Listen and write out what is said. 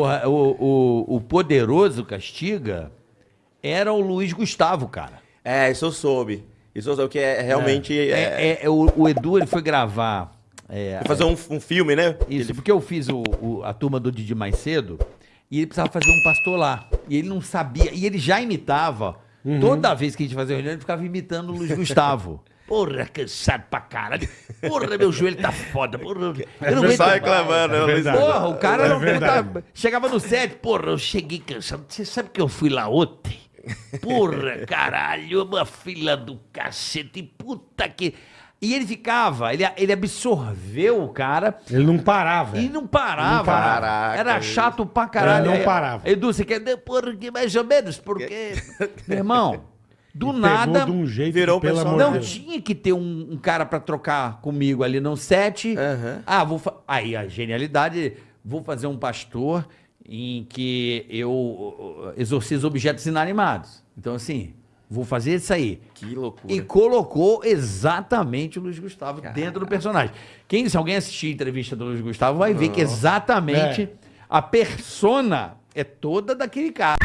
Porra, o, o, o poderoso Castiga era o Luiz Gustavo, cara. É, isso eu soube. Isso eu soube, que é realmente... É, É, é, o, o Edu ele foi gravar. é, Fazer um, um filme, né? Isso, porque eu fiz o, o- a turma do Didi mais cedo e ele precisava fazer um pastor lá. E ele não sabia, e ele já imitava. Toda vez que a gente fazia reunião, ele ficava imitando o Luiz Gustavo. Porra, cansado pra caralho. Porra, meu joelho tá foda. Porra, eu não aguento Só mais. reclamando, né? Verdade. Porra, o cara É não verdade. chegava no set, porra, eu cheguei cansado. Você sabe que eu fui lá ontem? Porra, caralho, uma fila do cacete, puta que. E ele ficava, ele, ele absorveu o cara Ele não parava. e não parava. Não parava. Caraca, Era chato pra caralho. Ele não parava. Edu, você quer. Porra, que mais ou menos, porque. Meu irmão, do Pegou nada. de um jeito virou que, pelo pessoal- amor Não de Deus. tinha que ter um, um cara pra trocar comigo ali no set. Aham. Ah, vou aí a genialidade, vou fazer um pastor em que eu uh, exorcizo objetos inanimados. Então assim, vou fazer isso aí. Que loucura. E colocou exatamente o Luiz Gustavo dentro do personagem. Quem, se alguém assistir a entrevista do Luiz Gustavo, vai ver que exatamente É. a persona é toda daquele cara.